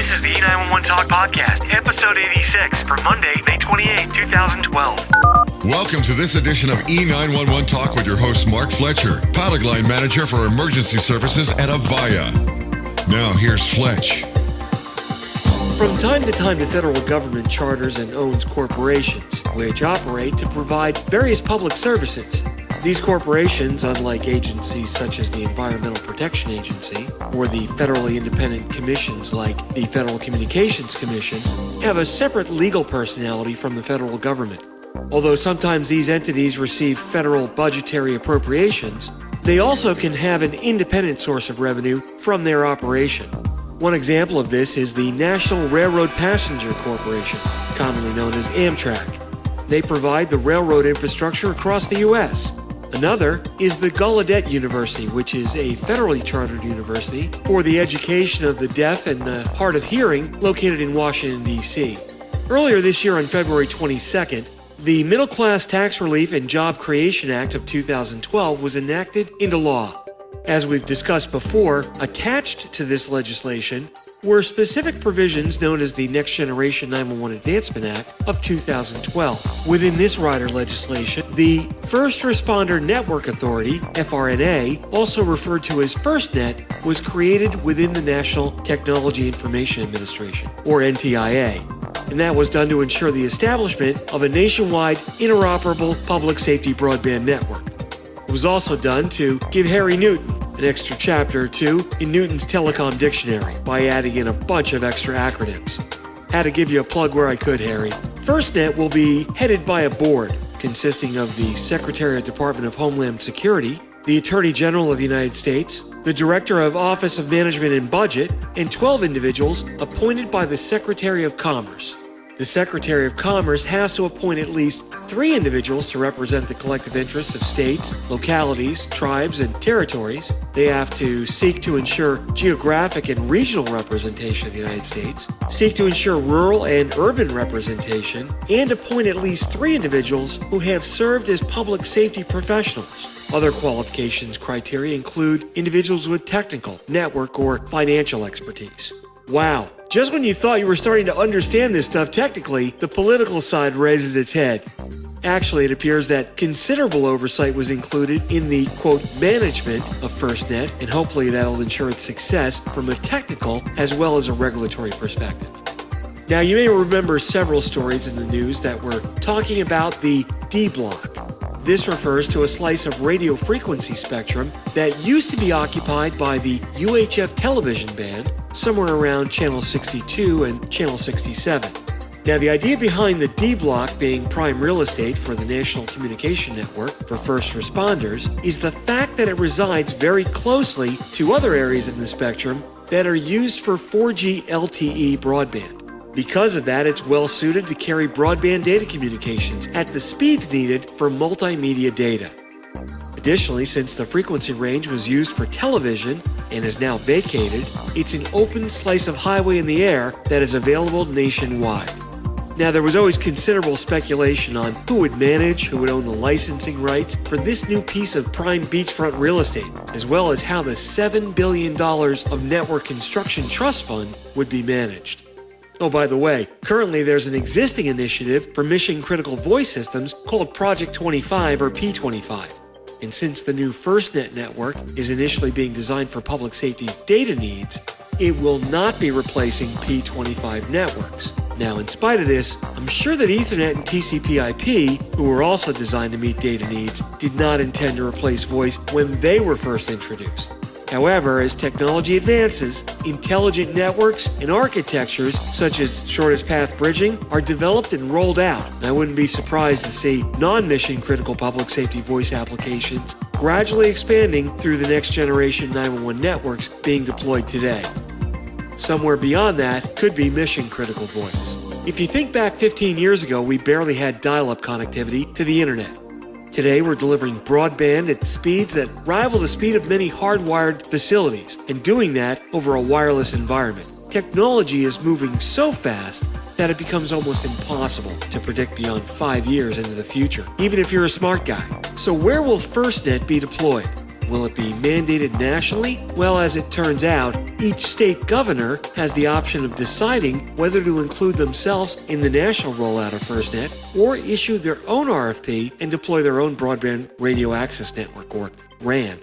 This is the E911 Talk Podcast, episode 86 for Monday, May 28, 2012. Welcome to this edition of E911 Talk with your host, Mark Fletcher, pilot line manager for emergency services at Avaya. Now, here's Fletch. From time to time, the federal government charters and owns corporations, which operate to provide various public services. These corporations, unlike agencies such as the Environmental Protection Agency or the federally independent commissions like the Federal Communications Commission, have a separate legal personality from the federal government. Although sometimes these entities receive federal budgetary appropriations, they also can have an independent source of revenue from their operation. One example of this is the National Railroad Passenger Corporation, commonly known as Amtrak. They provide the railroad infrastructure across the U.S. Another is the Gallaudet University, which is a federally chartered university for the education of the deaf and the hard of hearing located in Washington, D.C. Earlier this year on February 22nd, the Middle Class Tax Relief and Job Creation Act of 2012 was enacted into law. As we've discussed before, attached to this legislation were specific provisions known as the Next Generation 911 Advancement Act of 2012. Within this rider legislation, the First Responder Network Authority, FRNA, also referred to as FirstNet, was created within the National Technology Information Administration, or NTIA. And that was done to ensure the establishment of a nationwide interoperable public safety broadband network. It was also done to give Harry Newton an extra chapter or two in Newton's Telecom Dictionary by adding in a bunch of extra acronyms. Had to give you a plug where I could, Harry. FirstNet will be headed by a board consisting of the Secretary of Department of Homeland Security, the Attorney General of the United States, the Director of Office of Management and Budget, and 12 individuals appointed by the Secretary of Commerce. The Secretary of Commerce has to appoint at least three individuals to represent the collective interests of states, localities, tribes, and territories. They have to seek to ensure geographic and regional representation of the United States, seek to ensure rural and urban representation, and appoint at least three individuals who have served as public safety professionals. Other qualifications criteria include individuals with technical, network, or financial expertise. Wow, just when you thought you were starting to understand this stuff technically, the political side raises its head. Actually, it appears that considerable oversight was included in the quote management of FirstNet, and hopefully that'll ensure its success from a technical as well as a regulatory perspective. Now, you may remember several stories in the news that were talking about the D block. This refers to a slice of radio frequency spectrum that used to be occupied by the UHF television band somewhere around channel 62 and channel 67. Now, the idea behind the D block being prime real estate for the National Communication Network for first responders is the fact that it resides very closely to other areas in the spectrum that are used for 4G LTE broadband. Because of that, it's well suited to carry broadband data communications at the speeds needed for multimedia data. Additionally, since the frequency range was used for television and is now vacated, it's an open slice of highway in the air that is available nationwide. Now, there was always considerable speculation on who would manage, who would own the licensing rights for this new piece of prime beachfront real estate, as well as how the $7 billion of Network Construction Trust Fund would be managed. Oh, by the way, currently there's an existing initiative for mission critical voice systems called Project 25 or P25. And since the new FirstNet network is initially being designed for public safety's data needs, it will not be replacing P25 networks. Now, in spite of this, I'm sure that Ethernet and TCP/IP, who were also designed to meet data needs, did not intend to replace voice when they were first introduced. However, as technology advances, intelligent networks and architectures such as shortest path bridging are developed and rolled out. And I wouldn't be surprised to see non-mission critical public safety voice applications gradually expanding through the next generation 911 networks being deployed today. Somewhere beyond that could be mission critical voice. If you think back 15 years ago, we barely had dial-up connectivity to the internet. Today, we're delivering broadband at speeds that rival the speed of many hardwired facilities, and doing that over a wireless environment. Technology is moving so fast that it becomes almost impossible to predict beyond five years into the future, even if you're a smart guy. So, where will FirstNet be deployed? Will it be mandated nationally? Well, as it turns out, each state governor has the option of deciding whether to include themselves in the national rollout of FirstNet or issue their own RFP and deploy their own broadband radio access network, or RAN.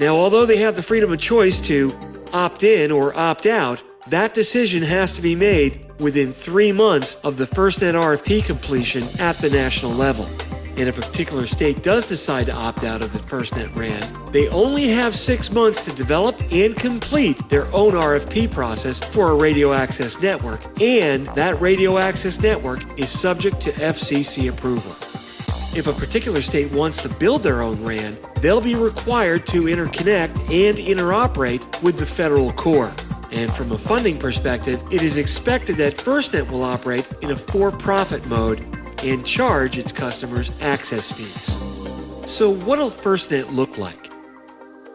Now, although they have the freedom of choice to opt in or opt out, that decision has to be made within three months of the FirstNet RFP completion at the national level. And if a particular state does decide to opt out of the FirstNet RAN, they only have six months to develop and complete their own RFP process for a radio access network, and that radio access network is subject to FCC approval. If a particular state wants to build their own RAN, they'll be required to interconnect and interoperate with the federal core. And from a funding perspective, it is expected that FirstNet will operate in a for profit mode and charge its customers access fees. So, what'll FirstNet look like?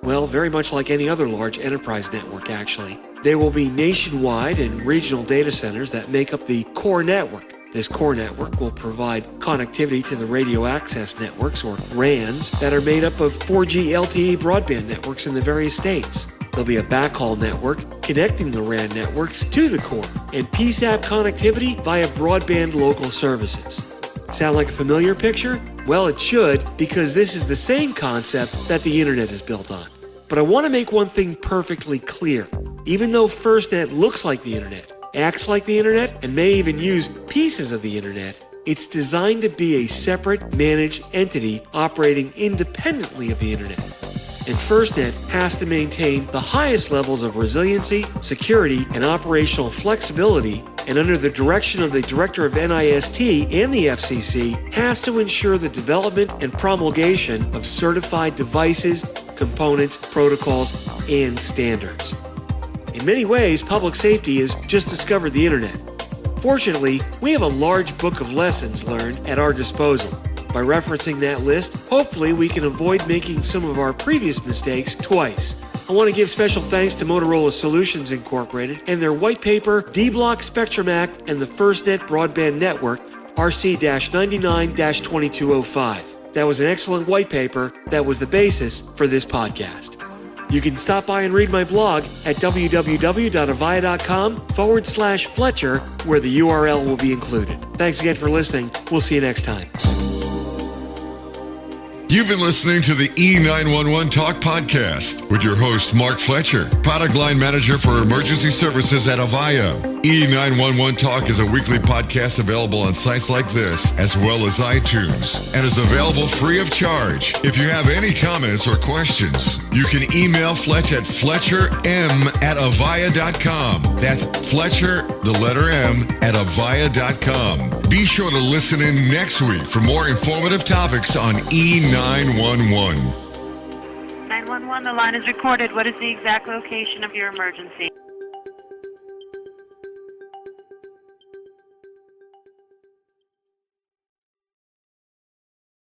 Well, very much like any other large enterprise network, actually. There will be nationwide and regional data centers that make up the core network. This core network will provide connectivity to the radio access networks, or RANs, that are made up of 4G LTE broadband networks in the various states. There'll be a backhaul network connecting the RAN networks to the core, and PSAP connectivity via broadband local services. Sound like a familiar picture? Well, it should, because this is the same concept that the internet is built on. But I want to make one thing perfectly clear. Even though FirstNet looks like the internet, acts like the internet, and may even use pieces of the internet, it's designed to be a separate, managed entity operating independently of the internet. And FirstNet has to maintain the highest levels of resiliency, security, and operational flexibility and under the direction of the Director of NIST and the FCC, has to ensure the development and promulgation of certified devices, components, protocols, and standards. In many ways, public safety has just discovered the internet. Fortunately, we have a large book of lessons learned at our disposal. By referencing that list, hopefully we can avoid making some of our previous mistakes twice. I want to give special thanks to Motorola Solutions Incorporated and their white paper, D Block Spectrum Act, and the FirstNet Broadband Network, RC 99 2205. That was an excellent white paper that was the basis for this podcast. You can stop by and read my blog at www.avaya.com forward slash Fletcher, where the URL will be included. Thanks again for listening. We'll see you next time. You've been listening to the E911 Talk Podcast with your host, Mark Fletcher, product line manager for emergency services at Avaya. E911 Talk is a weekly podcast available on sites like this, as well as iTunes, and is available free of charge. If you have any comments or questions, you can email Fletch at fletcherm at avaya.com. That's Fletcher, the letter M, at avaya.com. Be sure to listen in next week for more informative topics on E911. 911, the line is recorded. What is the exact location of your emergency?